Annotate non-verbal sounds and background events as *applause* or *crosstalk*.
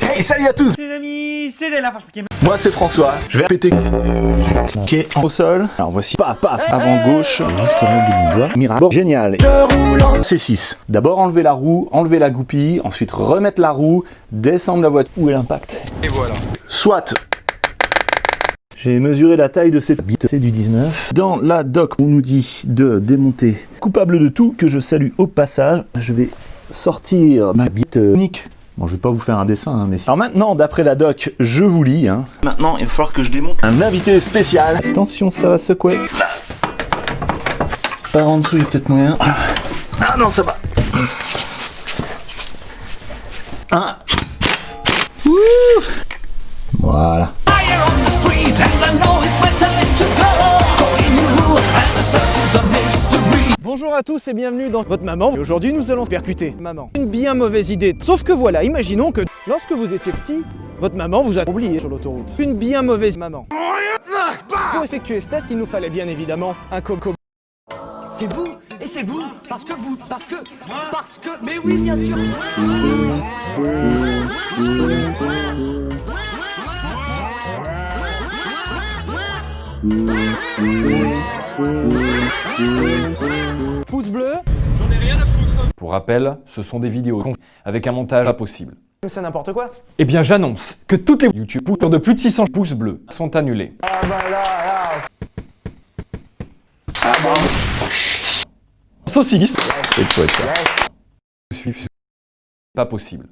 Hey, salut à tous Les amis, c'est la Farge Pokémon. Moi c'est François, je vais péter Ok, au sol. Alors voici, pas, pas, avant gauche, juste Bon, génial. C6. D'abord enlever la roue, enlever la goupille, ensuite remettre la roue, descendre la voiture. Où est l'impact? Et voilà. Soit j'ai mesuré la taille de cette bite, c'est du 19. Dans la doc, on nous dit de démonter. Coupable de tout, que je salue au passage, je vais sortir ma bite unique. Bon, je vais pas vous faire un dessin, hein, mais... Alors maintenant, d'après la doc, je vous lis. Hein. Maintenant, il va falloir que je démonte un invité spécial. Attention, ça va secouer. Par en dessous, il y a peut-être moyen. Ah non, ça va. Un. Ouh. Voilà. Bonjour à tous et bienvenue dans votre maman. Et Aujourd'hui, nous allons percuter maman. Une bien mauvaise idée. Sauf que voilà, imaginons que lorsque vous étiez petit, votre maman vous a oublié sur l'autoroute. Une bien mauvaise maman. Pour effectuer ce test, il nous fallait bien évidemment un coco. C'est vous et c'est vous parce que vous parce que parce que mais oui bien sûr *laughs* Pour rappel, ce sont des vidéos avec un montage pas possible. c'est n'importe quoi. Eh bien j'annonce que toutes les YouTube de plus de 600 pouces bleus sont annulées. Ah bah là, là. Saucisse Suivre pas possible.